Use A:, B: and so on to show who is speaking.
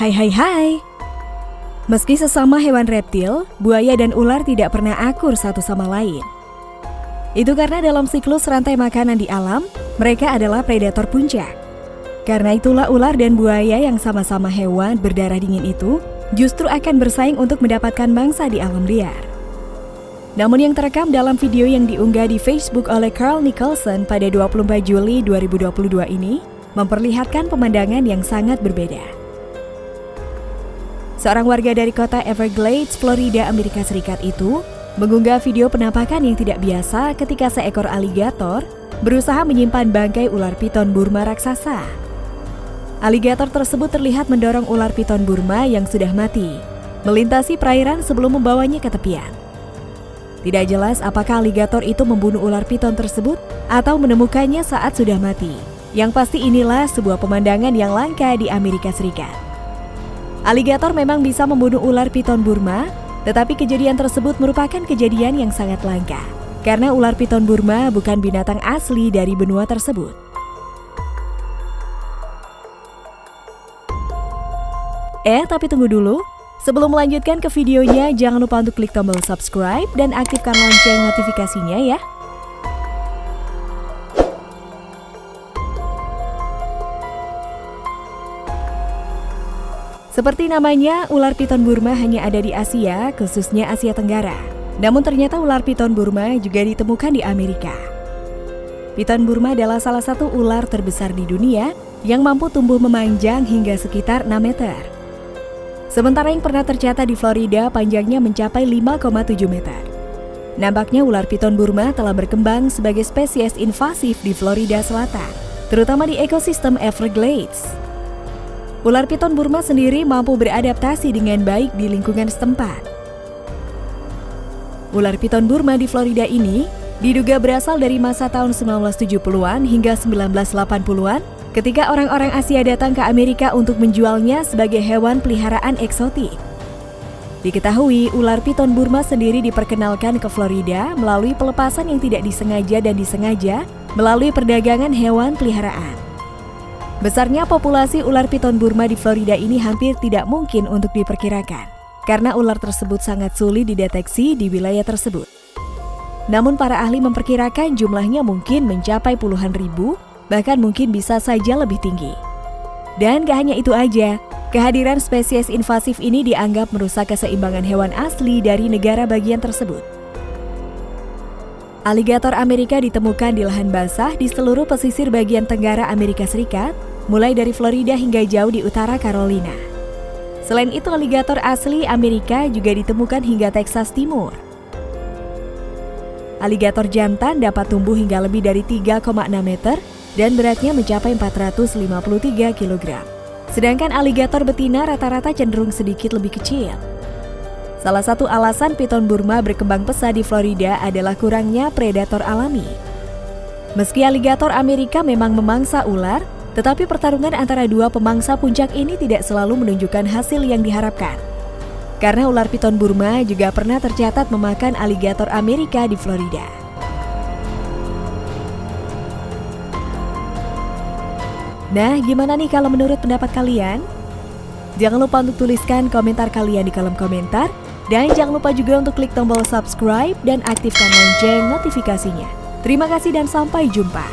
A: Hai hai hai. Meski sesama hewan reptil, buaya dan ular tidak pernah akur satu sama lain. Itu karena dalam siklus rantai makanan di alam, mereka adalah predator puncak. Karena itulah ular dan buaya yang sama-sama hewan berdarah dingin itu justru akan bersaing untuk mendapatkan mangsa di alam liar. Namun yang terekam dalam video yang diunggah di Facebook oleh Carl Nicholson pada 24 Juli 2022 ini memperlihatkan pemandangan yang sangat berbeda. Seorang warga dari kota Everglades, Florida, Amerika Serikat itu mengunggah video penampakan yang tidak biasa ketika seekor aligator berusaha menyimpan bangkai ular piton Burma raksasa. Aligator tersebut terlihat mendorong ular piton Burma yang sudah mati, melintasi perairan sebelum membawanya ke tepian. Tidak jelas apakah aligator itu membunuh ular piton tersebut atau menemukannya saat sudah mati. Yang pasti inilah sebuah pemandangan yang langka di Amerika Serikat. Aligator memang bisa membunuh ular piton Burma, tetapi kejadian tersebut merupakan kejadian yang sangat langka. Karena ular piton Burma bukan binatang asli dari benua tersebut. Eh, tapi tunggu dulu. Sebelum melanjutkan ke videonya, jangan lupa untuk klik tombol subscribe dan aktifkan lonceng notifikasinya ya. Seperti namanya, ular piton Burma hanya ada di Asia, khususnya Asia Tenggara. Namun ternyata ular piton Burma juga ditemukan di Amerika. Piton Burma adalah salah satu ular terbesar di dunia yang mampu tumbuh memanjang hingga sekitar 6 meter. Sementara yang pernah tercatat di Florida panjangnya mencapai 5,7 meter. Nampaknya ular piton Burma telah berkembang sebagai spesies invasif di Florida Selatan, terutama di ekosistem Everglades. Ular piton Burma sendiri mampu beradaptasi dengan baik di lingkungan setempat. Ular piton Burma di Florida ini diduga berasal dari masa tahun 1970-an hingga 1980-an ketika orang-orang Asia datang ke Amerika untuk menjualnya sebagai hewan peliharaan eksotik. Diketahui, ular piton Burma sendiri diperkenalkan ke Florida melalui pelepasan yang tidak disengaja dan disengaja melalui perdagangan hewan peliharaan. Besarnya populasi ular piton Burma di Florida ini hampir tidak mungkin untuk diperkirakan, karena ular tersebut sangat sulit dideteksi di wilayah tersebut. Namun para ahli memperkirakan jumlahnya mungkin mencapai puluhan ribu, bahkan mungkin bisa saja lebih tinggi. Dan gak hanya itu aja, kehadiran spesies invasif ini dianggap merusak keseimbangan hewan asli dari negara bagian tersebut. Aligator Amerika ditemukan di lahan basah di seluruh pesisir bagian tenggara Amerika Serikat mulai dari Florida hingga jauh di utara Carolina. Selain itu, aligator asli Amerika juga ditemukan hingga Texas Timur. Aligator jantan dapat tumbuh hingga lebih dari 3,6 meter dan beratnya mencapai 453 kg. Sedangkan aligator betina rata-rata cenderung sedikit lebih kecil. Salah satu alasan piton Burma berkembang pesat di Florida adalah kurangnya predator alami. Meski aligator Amerika memang memangsa ular, tetapi pertarungan antara dua pemangsa puncak ini tidak selalu menunjukkan hasil yang diharapkan. Karena ular piton Burma juga pernah tercatat memakan aligator Amerika di Florida. Nah, gimana nih kalau menurut pendapat kalian? Jangan lupa untuk tuliskan komentar kalian di kolom komentar. Dan jangan lupa juga untuk klik tombol subscribe dan aktifkan lonceng notifikasinya. Terima kasih dan sampai jumpa.